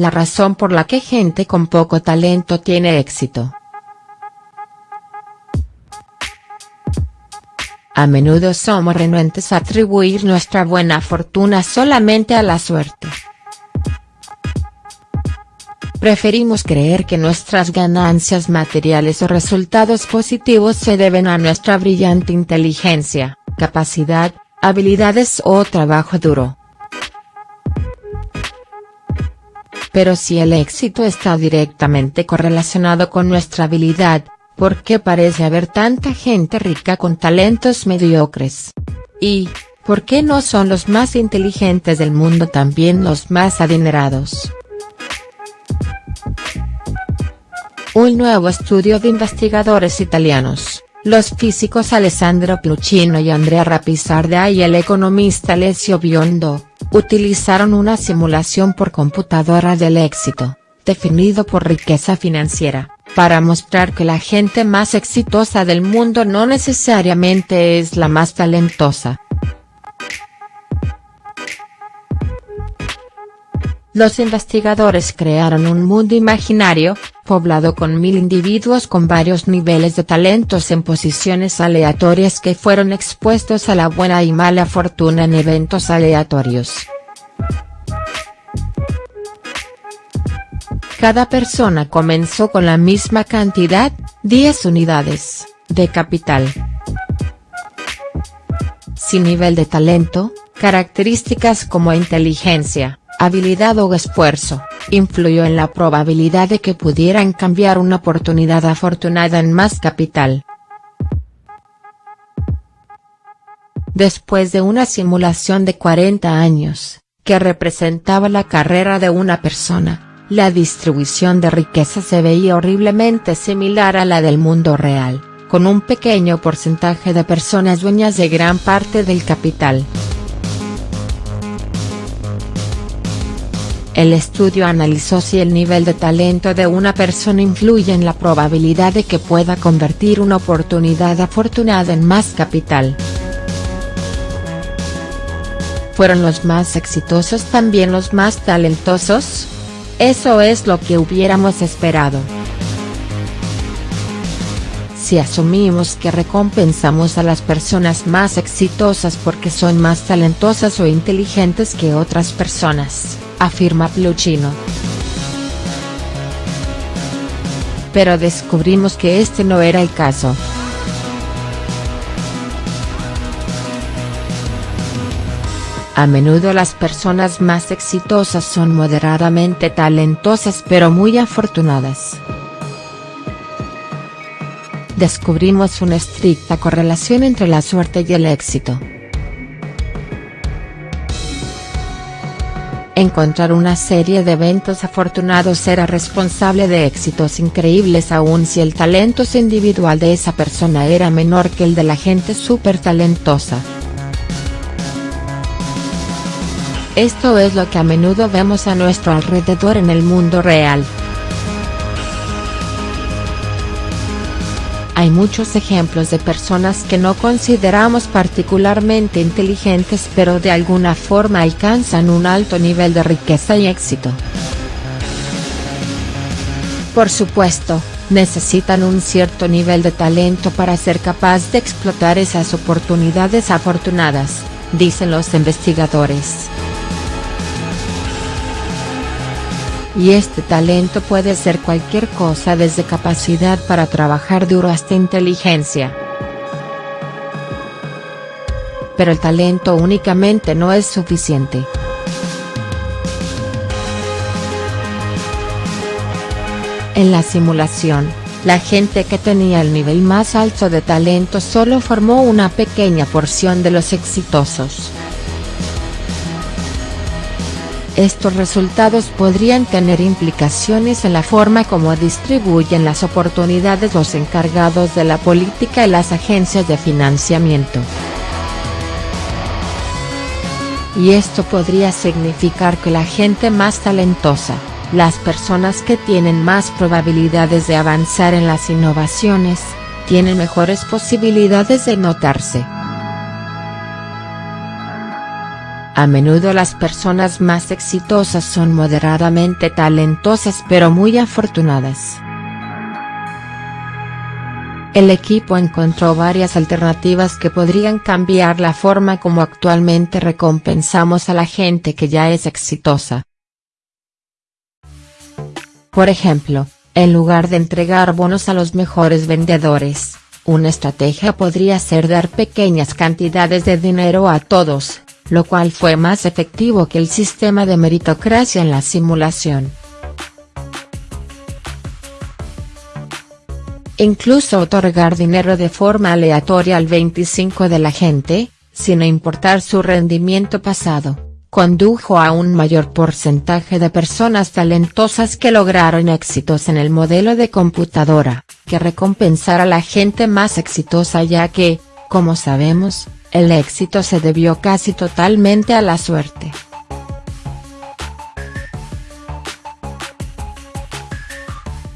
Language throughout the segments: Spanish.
la razón por la que gente con poco talento tiene éxito. A menudo somos renuentes a atribuir nuestra buena fortuna solamente a la suerte. Preferimos creer que nuestras ganancias materiales o resultados positivos se deben a nuestra brillante inteligencia, capacidad, habilidades o trabajo duro. Pero si el éxito está directamente correlacionado con nuestra habilidad, ¿por qué parece haber tanta gente rica con talentos mediocres? Y, ¿por qué no son los más inteligentes del mundo también los más adinerados? Un nuevo estudio de investigadores italianos, los físicos Alessandro Pluchino y Andrea Rapisarda y el economista Alessio Biondo, utilizaron una simulación por computadora del éxito, definido por riqueza financiera, para mostrar que la gente más exitosa del mundo no necesariamente es la más talentosa. Los investigadores crearon un mundo imaginario, poblado con mil individuos con varios niveles de talentos en posiciones aleatorias que fueron expuestos a la buena y mala fortuna en eventos aleatorios. Cada persona comenzó con la misma cantidad, 10 unidades, de capital. Sin nivel de talento, características como inteligencia, habilidad o esfuerzo, influyó en la probabilidad de que pudieran cambiar una oportunidad afortunada en más capital. Después de una simulación de 40 años, que representaba la carrera de una persona, la distribución de riqueza se veía horriblemente similar a la del mundo real, con un pequeño porcentaje de personas dueñas de gran parte del capital. El estudio analizó si el nivel de talento de una persona influye en la probabilidad de que pueda convertir una oportunidad afortunada en más capital. ¿Fueron los más exitosos también los más talentosos? Eso es lo que hubiéramos esperado. Si asumimos que recompensamos a las personas más exitosas porque son más talentosas o inteligentes que otras personas, afirma Pluchino. Pero descubrimos que este no era el caso. A menudo las personas más exitosas son moderadamente talentosas pero muy afortunadas. Descubrimos una estricta correlación entre la suerte y el éxito. Encontrar una serie de eventos afortunados era responsable de éxitos increíbles aun si el talento individual de esa persona era menor que el de la gente súper talentosa. Esto es lo que a menudo vemos a nuestro alrededor en el mundo real. Hay muchos ejemplos de personas que no consideramos particularmente inteligentes pero de alguna forma alcanzan un alto nivel de riqueza y éxito. Por supuesto, necesitan un cierto nivel de talento para ser capaz de explotar esas oportunidades afortunadas, dicen los investigadores. Y este talento puede ser cualquier cosa desde capacidad para trabajar duro hasta inteligencia. Pero el talento únicamente no es suficiente. En la simulación, la gente que tenía el nivel más alto de talento solo formó una pequeña porción de los exitosos. Estos resultados podrían tener implicaciones en la forma como distribuyen las oportunidades los encargados de la política y las agencias de financiamiento. Y esto podría significar que la gente más talentosa, las personas que tienen más probabilidades de avanzar en las innovaciones, tienen mejores posibilidades de notarse. A menudo las personas más exitosas son moderadamente talentosas pero muy afortunadas. El equipo encontró varias alternativas que podrían cambiar la forma como actualmente recompensamos a la gente que ya es exitosa. Por ejemplo, en lugar de entregar bonos a los mejores vendedores, una estrategia podría ser dar pequeñas cantidades de dinero a todos, lo cual fue más efectivo que el sistema de meritocracia en la simulación. Incluso otorgar dinero de forma aleatoria al 25 de la gente, sin importar su rendimiento pasado, condujo a un mayor porcentaje de personas talentosas que lograron éxitos en el modelo de computadora, que recompensar a la gente más exitosa ya que, como sabemos, el éxito se debió casi totalmente a la suerte.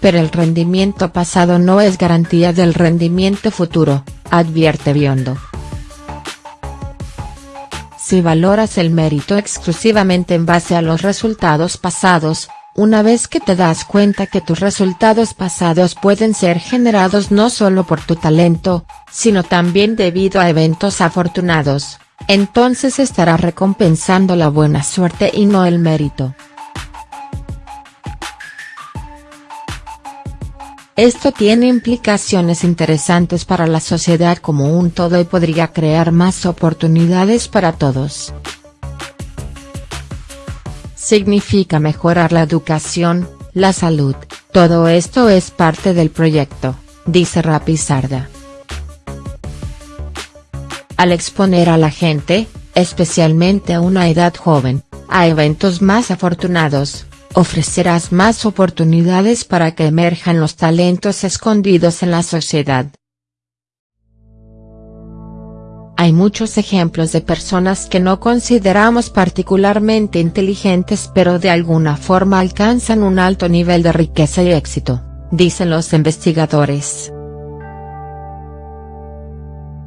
Pero el rendimiento pasado no es garantía del rendimiento futuro, advierte Biondo. Si valoras el mérito exclusivamente en base a los resultados pasados, una vez que te das cuenta que tus resultados pasados pueden ser generados no solo por tu talento, sino también debido a eventos afortunados, entonces estarás recompensando la buena suerte y no el mérito. Esto tiene implicaciones interesantes para la sociedad como un todo y podría crear más oportunidades para todos significa mejorar la educación, la salud, todo esto es parte del proyecto, dice Rapizarda. Al exponer a la gente, especialmente a una edad joven, a eventos más afortunados, ofrecerás más oportunidades para que emerjan los talentos escondidos en la sociedad. Hay muchos ejemplos de personas que no consideramos particularmente inteligentes pero de alguna forma alcanzan un alto nivel de riqueza y éxito, dicen los investigadores.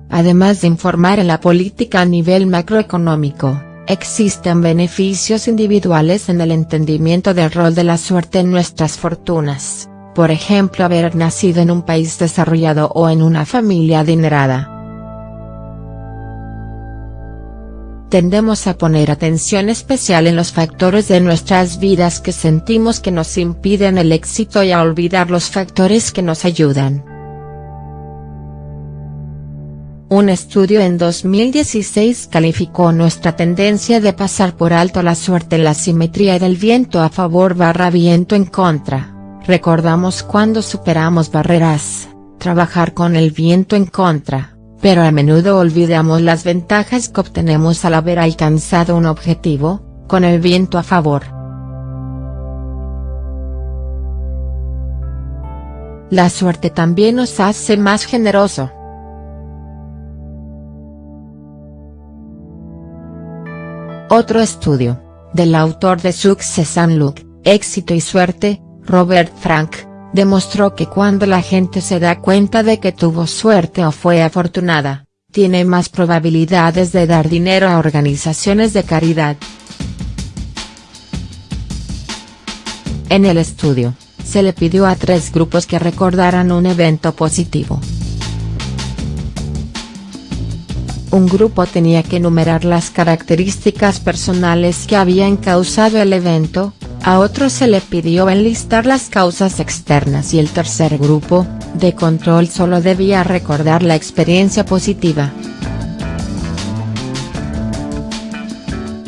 Además de informar en la política a nivel macroeconómico, existen beneficios individuales en el entendimiento del rol de la suerte en nuestras fortunas, por ejemplo haber nacido en un país desarrollado o en una familia adinerada. Tendemos a poner atención especial en los factores de nuestras vidas que sentimos que nos impiden el éxito y a olvidar los factores que nos ayudan. Un estudio en 2016 calificó nuestra tendencia de pasar por alto la suerte en la simetría del viento a favor barra viento en contra, recordamos cuando superamos barreras, trabajar con el viento en contra pero a menudo olvidamos las ventajas que obtenemos al haber alcanzado un objetivo, con el viento a favor. La suerte también nos hace más generoso. Otro estudio, del autor de Success and Luck, Éxito y Suerte, Robert Frank, demostró que cuando la gente se da cuenta de que tuvo suerte o fue afortunada, tiene más probabilidades de dar dinero a organizaciones de caridad. En el estudio, se le pidió a tres grupos que recordaran un evento positivo. Un grupo tenía que enumerar las características personales que habían causado el evento, a otro se le pidió enlistar las causas externas y el tercer grupo, de control solo debía recordar la experiencia positiva.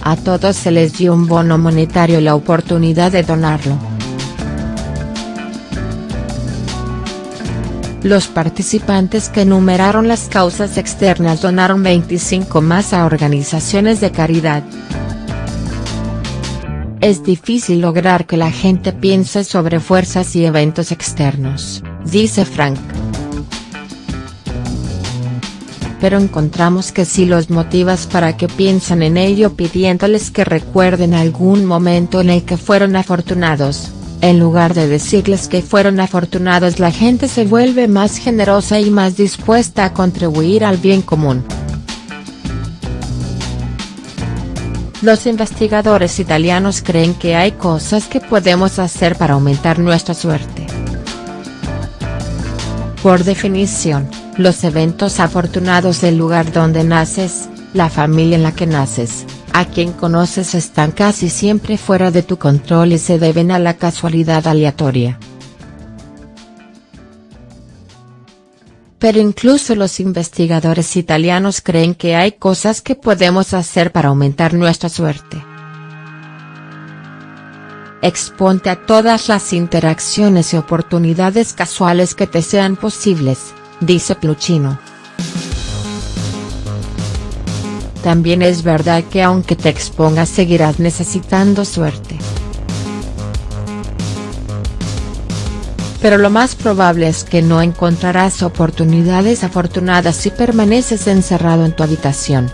A todos se les dio un bono monetario y la oportunidad de donarlo. Los participantes que enumeraron las causas externas donaron 25 más a organizaciones de caridad. Es difícil lograr que la gente piense sobre fuerzas y eventos externos, dice Frank. Pero encontramos que si los motivas para que piensen en ello pidiéndoles que recuerden algún momento en el que fueron afortunados, en lugar de decirles que fueron afortunados la gente se vuelve más generosa y más dispuesta a contribuir al bien común. Los investigadores italianos creen que hay cosas que podemos hacer para aumentar nuestra suerte. Por definición, los eventos afortunados del lugar donde naces, la familia en la que naces, a quien conoces están casi siempre fuera de tu control y se deben a la casualidad aleatoria. Pero incluso los investigadores italianos creen que hay cosas que podemos hacer para aumentar nuestra suerte. Exponte a todas las interacciones y oportunidades casuales que te sean posibles, dice Pluchino. También es verdad que aunque te expongas seguirás necesitando suerte. Pero lo más probable es que no encontrarás oportunidades afortunadas si permaneces encerrado en tu habitación.